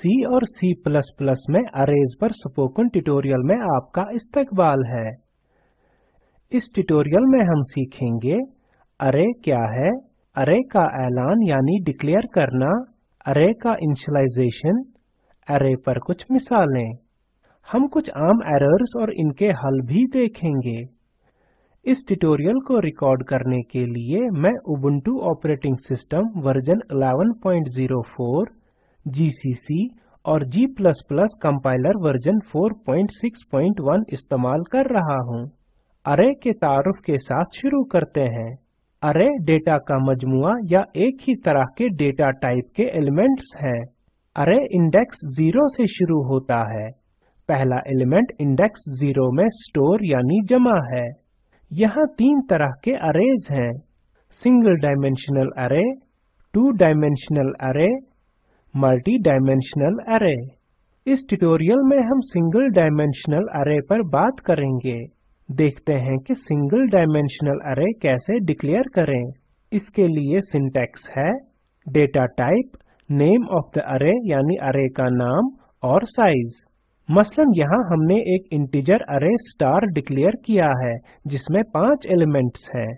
C और C++ में arrays पर स्पोकन ट्यूटोरियल में आपका इस्तकबाल है। इस ट्यूटोरियल में हम सीखेंगे अरे क्या है? अरे का ऐलान यानी डिक्लेयर करना अरे का इनिशियलाइजेशन अरे पर कुछ मिसालें। हम कुछ आम एरर्स और इनके हल भी देखेंगे। इस ट्यूटोरियल को रिकॉर्ड करने के लिए मैं Ubuntu operating system version 1104 GCC और G कंपाइलर वर्जन 461 इस्तेमाल कर रहा हूँ। अरे के तारुफ के साथ शुरू करते हैं। अरे डेटा का मजमुआ या एक ही तरह के डेटा टाइप के एलिमेंट्स हैं। अरे इंडेक्स ज़ीरो से शुरू होता है। पहला एलिमेंट इंडेक्स ज़ीरो में स्टोर यानी जमा है। यहाँ तीन तरह के अरेज हैं। Single dimensional array two dimensional array multi dimensional array इस ट्यूटोरियल में हम सिंगल डायमेंशनल अरे पर बात करेंगे। देखते हैं कि सिंगल डायमेंशनल अरे कैसे डिक्लेयर करें। इसके लिए सिंटैक्स है data type name of the array यानी अरे का नाम और साइज़ मसलन यहाँ हमने एक इंटीजर अरे स्टार डिक्लेयर किया है, जिसमें पाँच एलिमेंट्स हैं।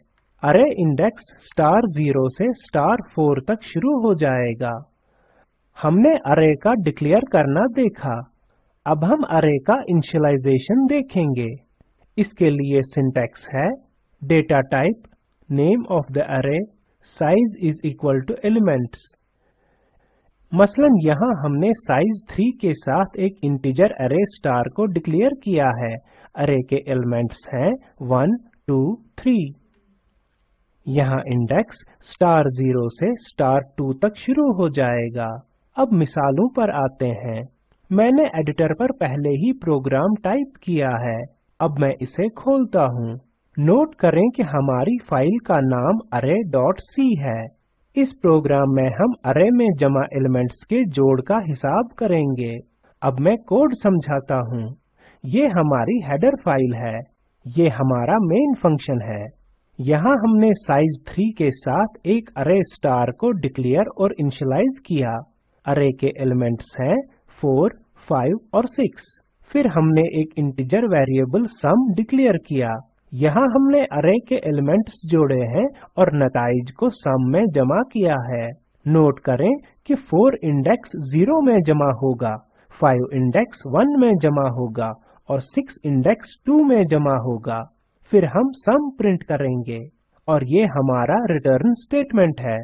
अरे इंडेक्स स्टार ज़ीरो से स्टार फोर तक शुरू हो जाएगा। हमने अरे का डिक्लेयर करना देखा। अब हम अरे का इनिशियलाइजेशन देखेंगे। इसके लिए सिंटैक्स है data type name of the array size is equal to elements मसलन यहाँ हमने साइज़ 3 के साथ एक इंटीजर अरे स्टार को डिक्लेयर किया है। अरे के एलिमेंट्स हैं 1, 2, 3 यहाँ इंडेक्स स्टार 0 से स्टार 2 तक शुरू हो जाएगा। अब मिसालों पर आते हैं। मैंने एडिटर पर पहले ही प्रोग्राम टाइप किया है। अब मैं इसे खोलता हूँ। नोट करें कि हमारी फ़ाइल का नाम array.c है। इस प्रोग्राम में हम अरे में जमा एलिमेंट्स के जोड़ का हिसाब करेंगे। अब मैं कोड समझाता हूँ। ये हमारी हेडर फ़ाइल है। ये हमारा मेन फ़ंक्शन है। यहाँ हमने साइज़ 3 के साथ एक अरे स्टार को डिक्लेयर और इनिशियलाइज किया। अरे के एलिमेंट्स हैं 4, 5 और 6 फिर हमने एक इंटीजर वेरिएबल सम डिक्लेयर किया। यहाँ हमने अरे के एलिमेंट्स जोड़े हैं और नताइज को सम में जमा किया है। नोट करें कि 4 इंडेक्स 0 में जमा होगा 5 इंडेक्स 1 में जमा होगा और 6 इंडेक्स 2 में जमा होगा। फिर हम सम प्रिंट करेंगे और ये हमारा रिटर्न स्टेटमेंट है।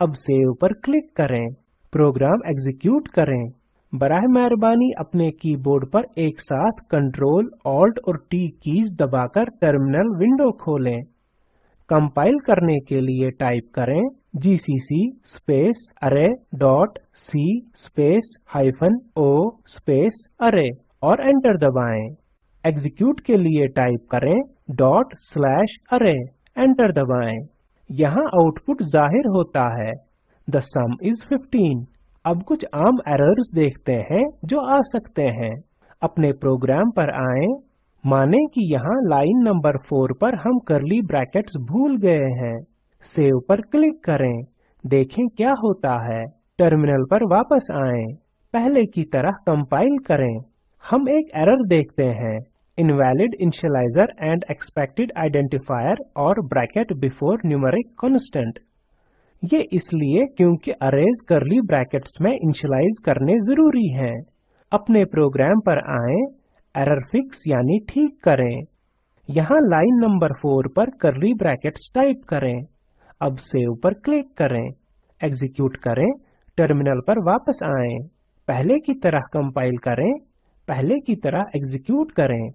अब सेव पर क्लिक करें। प्रोग्राम एग्जीक्यूट करें। बराह मेहरबानी अपने कीबोर्ड पर एक साथ कंट्रोल ऑल्ट और टी कीज दबाकर टर्मिनल विंडो खोलें। कंपाइल करने के लिए टाइप करें GCC space array dot C space hyphen O space array और एंटर दबाएँ। एग्जीक्यूट के लिए टाइप करें डॉट स्लैश अरे एंटर दबाएँ। यहाँ आउटपुट ज़ाहिर होता है। द सम इज़ 15 अब कुछ आम एरर्स देखते हैं जो आ सकते हैं। अपने प्रोग्राम पर आएँ। माने कि यहाँ लाइन नंबर 4 पर हम करली ब्रैकेट्स भूल गए हैं। सेव पर क्लिक करें। देखें क्या होता है। टर्मिनल पर वापस आएँ। पहले की तरह कंपाइल करें। हम एक एरर देखते हैं। Invalid initializer and expected identifier और ब्रैकेट बिफोर न्यूमेरिक कांस्टेंट ये इसलिए क्योंकि अरेज करली ब्रैकेट्स में इनिशियलाइज करने ज़रूरी हैं। अपने प्रोग्राम पर आएँ एरर फिक्स यानी ठीक करें। यहाँ लाइन नंबर 4 पर करली ब्रैकेट्स टाइप करें। अब सेव पर क्लिक करें। एग्जीक्यूट करें। टर्मिनल पर वापस आएँ। पहले की तरह कंपाइल करें। पहले की तरह एग्जीक्यूट करें।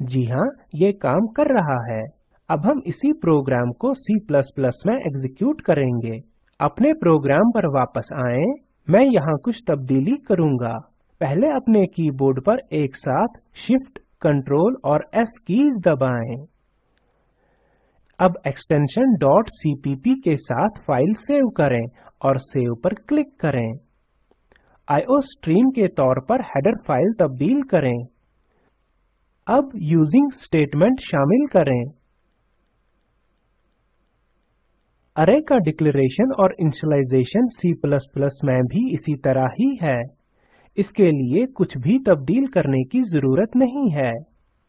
जी हाँ ये काम कर रहा है। अब हम इसी प्रोग्राम को C में एग्जीक्यूट करेंगे। अपने प्रोग्राम पर वापस आएँ। मैं यहाँ कुछ तब्दीली करूँगा। पहले अपने कीबोर्ड पर एक साथ Shift, Ctrl और S कीज दबाएँ। अब एक्सटेंशन .cpp के साथ फ़ाइल सेव करें और सेव पर क्लिक करें। आईओस्ट्रीम के तौर पर हेडर फ़ाइल तब्दील करें। अब यूजिंग स्टेटमेंट शामिल करें। अरे का डिक्लेरेशन और इनिशियलाइजेशन C++ में भी इसी तरह ही है। इसके लिए कुछ भी तब्दील करने की ज़रूरत नहीं है।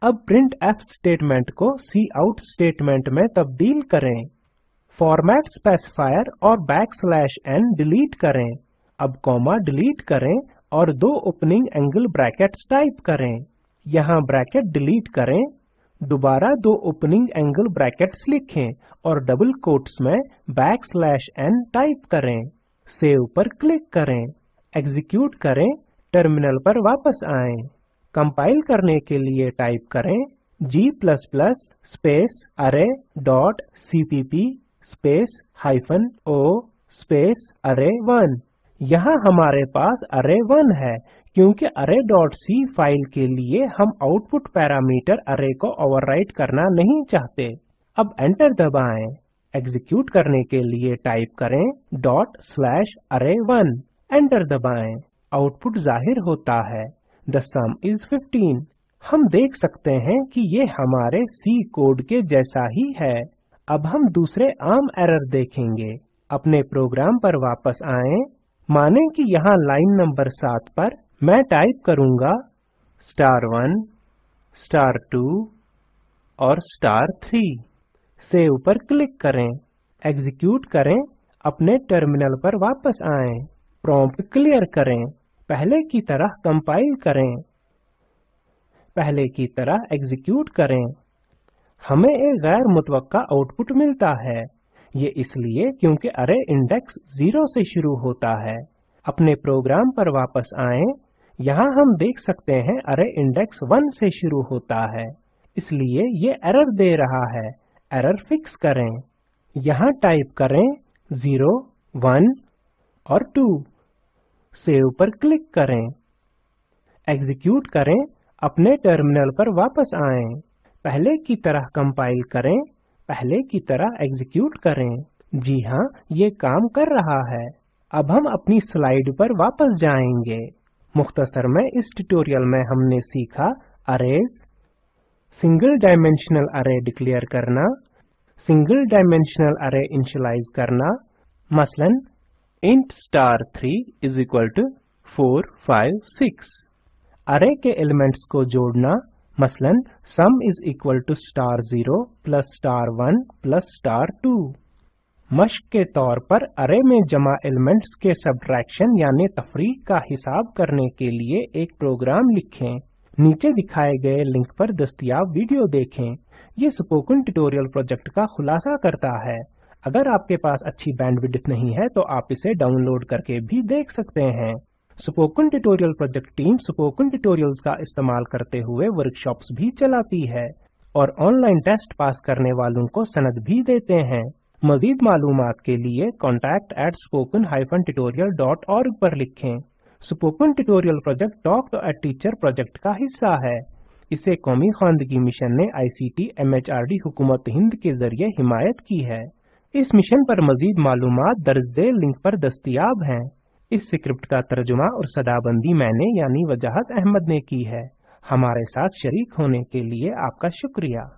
अब प्रिंट एफ़ स्टेटमेंट को सी आउट स्टेटमेंट में तब्दील करें। फॉर्मेट स्पेसिफायर और बैक स्लैश एन डिलीट करें। अब कॉमा डिलीट करें और दो ओपनिंग एंगल ब्रैकेट्स टाइप करें। यहाँ ब्रैकेट डिलीट करें। दोबारा दो ओपनिंग एंगल ब्रैकेट्स लिखें और डबल कोट्स में बैक स्लैश एन टाइप करें। सेव पर क्लिक करें। एग्जीक्यूट करें। टर्मिनल पर वापस आएँ। कंपाइल करने के लिए टाइप करें g space array dot cpp space hyphen o space अरे1 यहाँ हमारे पास अरे1 है। क्योंकि array.c फ़ाइल के लिए हम आउटपुट पैरामीटर अरे को ओवरराइट करना नहीं चाहते। अब एंटर दबाएँ। एग्जीक्यूट करने के लिए टाइप करें डॉट स्लैश अरे1 एंटर दबाएँ। आउटपुट ज़ाहिर होता है। द सम इज़ 15 हम देख सकते हैं कि ये हमारे सी कोड के जैसा ही है। अब हम दूसरे आम एरर देखेंगे। अपने प्रोग्राम पर वापस आएँ। माने कि यहाँ लाइन नंबर सात पर मैं टाइप करूँगा स्टार वन स्टार टू और स्टार थ्री सेव पर क्लिक करें। एग्जीक्यूट करें। अपने टर्मिनल पर वापस आएँ। प्रॉम्प्ट क्लियर करें। पहले की तरह कंपाइल करें। पहले की तरह एग्जीक्यूट करें। हमें एक गैर मुतवक्का आउटपुट मिलता है। ये इसलिए क्योंकि अरे इंडेक्स ज़ीरो से शुरू होता है। अपने प्रोग्राम पर वापस आएँ। यहाँ हम देख सकते हैं अरे इंडेक्स वन से शुरू होता है। इसलिए ये एरर दे रहा है। एरर फिक्स करें। यहाँ टाइप करें 0, 1 और 2 सेव पर क्लिक करें। एग्जीक्यूट करें। अपने टर्मिनल पर वापस आएँ। पहले की तरह कंपाइल करें। पहले की तरह एग्जीक्यूट करें। जी हाँ ये काम कर रहा है। अब हम अपनी स्लाइड पर वापस जाएँगे। मुख्तसर में इस ट्यूटोरियल में हमने सीखा arrays single dimensional array declare करना सिंगल डायमेंशनल अरे इनिशियलाइज करना, मसलन int star 3 is equal to 4 5 6 array के एलिमेंट्स को जोड़ना, मसलन sum is equal to star zero plus star one plus star two मश्क के तौर पर अरे में जमा एलिमेंट्स के सब्ट्रैक्शन यानी तफरीक का हिसाब करने के लिए एक प्रोग्राम लिखें। नीचे दिखाए गए लिंक पर दस्तियाब वीडियो देखें। ये स्पोकन ट्यूटोरियल प्रोजेक्ट का खुलासा करता है। अगर आपके पास अच्छी बैंडविड्थ नहीं है तो आप इसे डाउनलोड करके भी देख सकते हैं। Spoken tutorial project team spoken tutorials का इस्तेमाल करते हुए वर्कशॉप्स भी चलाती है और ऑनलाइन टेस्ट पास करने वालों को सनद भी देते हैं। मजीद मालूम के लिए contact at spoken tutorial पर लिखें। Spoken tutorial project talk to a teacher project का हिस्सा है। इसे कौमी खानदगी मिशन ने आईसीटी एमएचआरडी हुकूमत हिंद के ज़रिए हिमायत की है। इस मिशन पर मजीद मालूम दर्ज लिंक पर दस्तियाब हैं। इस स्क्रिप्ट का तर्जुमा और सदाबंदी मैंने यानी वजाहत अहमद ने की है। हमारे साथ शरीक होने के लिए आपका शुक्रिया।